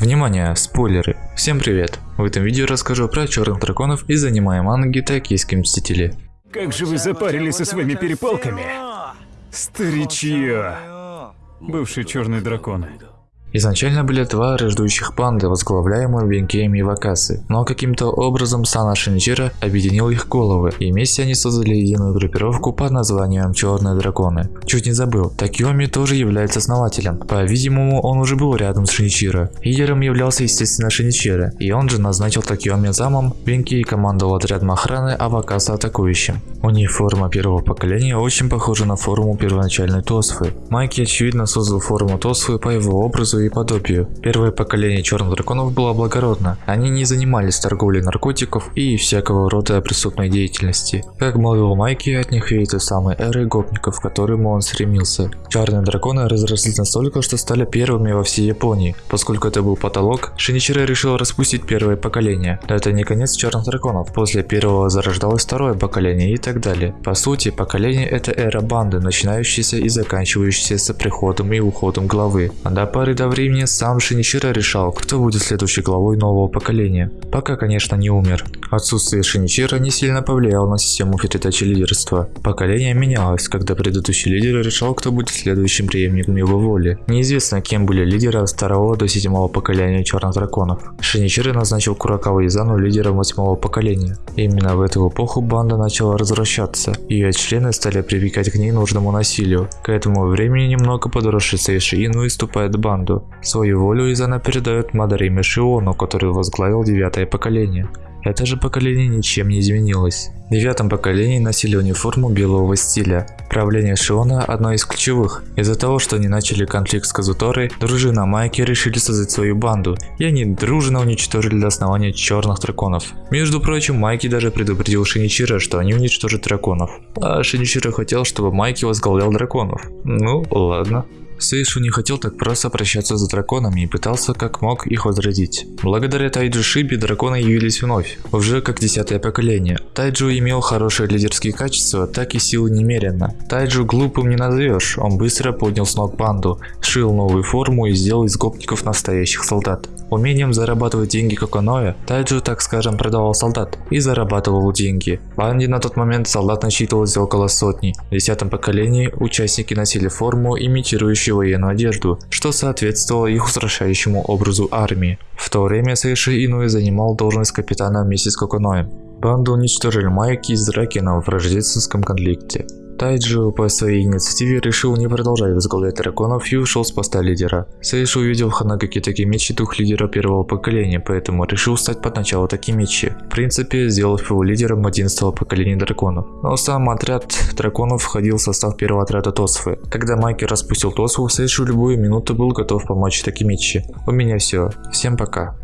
Внимание, спойлеры! Всем привет! В этом видео расскажу про черных драконов из аниме манги Токийские Мстители. Как же вы запарились со своими перепалками? Старичье! Бывшие черные драконы. Изначально были два рождущих панды, возглавляемые Венкеем и Вакасы, но каким-то образом Сана Шинчира объединил их головы, и вместе они создали единую группировку под названием Черные Драконы. Чуть не забыл, Такиоми тоже является основателем. По-видимому, он уже был рядом с Шиничиро. Лидером являлся, естественно, Шиничиро, и он же назначил Такиоми замом, Венкей командовал отрядом охраны, а Вакаса атакующим. У них форма первого поколения очень похожа на форму первоначальной Тосфы. Майки очевидно создал форму Тосфы по его образу и подобию. Первое поколение черных драконов было благородно. Они не занимались торговлей наркотиков и всякого рода преступной деятельности. Как молвил Майки, от них веет той самой эры гопников, к которому он стремился. Черные драконы разрослись настолько, что стали первыми во всей Японии. Поскольку это был потолок, Шиничиро решил распустить первое поколение. Но это не конец черных драконов. После первого зарождалось второе поколение и так далее. По сути, поколение это эра банды, начинающаяся и заканчивающаяся с приходом и уходом главы. До поры до времени сам Шиничиро решал, кто будет следующей главой нового поколения. Пока, конечно, не умер. Отсутствие Шиничиро не сильно повлияло на систему передачи лидерства. Поколение менялось, когда предыдущий лидер решал, кто будет следующим преемником его воли. Неизвестно, кем были лидеры от второго до седьмого поколения черных драконов. Шиничиро назначил Куракава Изану лидером восьмого поколения. Именно в эту эпоху банда начала развращаться. Ее члены стали прибегать к ненужному насилию. К этому времени немного подросший Сейши Ину вступает Свою волю Изана передает Мадариме Шиону, который возглавил девятое поколение. Это же поколение ничем не изменилось. В девятом поколении носили униформу белого стиля. Правление Шиона одно из ключевых. Из-за того, что они начали конфликт с Казуторой, дружина Майки решили создать свою банду, и они дружно уничтожили до основания черных драконов. Между прочим, Майки даже предупредил Шиничира, что они уничтожат драконов. А Шиничира хотел, чтобы Майки возглавлял драконов. Ну, ладно. Сейшу не хотел так просто прощаться с драконами и пытался как мог их возродить. Благодаря Тайджу Шиби драконы явились вновь, уже как десятое поколение. Тайджу имел хорошие лидерские качества, так и силы немерено. Тайджу глупым не назовешь, он быстро поднял с ног банду, шил новую форму и сделал из гопников настоящих солдат. Умением зарабатывать деньги Коконоя, Тайджу, так скажем, продавал солдат и зарабатывал деньги. В банде на тот момент солдат насчитывалось около сотни. В десятом поколении участники носили форму, имитирующую военную одежду, что соответствовало их устрашающему образу армии. В то время Сэйши Инуэ занимал должность капитана вместе с Коконоем. Банду уничтожили Майки из Дракена в рождественском конфликте. Тайджио по своей инициативе решил не продолжать возглавлять драконов и ушел с поста лидера. Сейши увидел в Ханагаки Такимичи дух лидера первого поколения, поэтому решил стать под начало Такимичи, в принципе сделав его лидером 11 поколения драконов. Но сам отряд драконов входил в состав первого отряда Тосфы. Когда Майки распустил Тосфу, Сейшу любую минуту был готов помочь Такимичи. У меня все. Всем пока.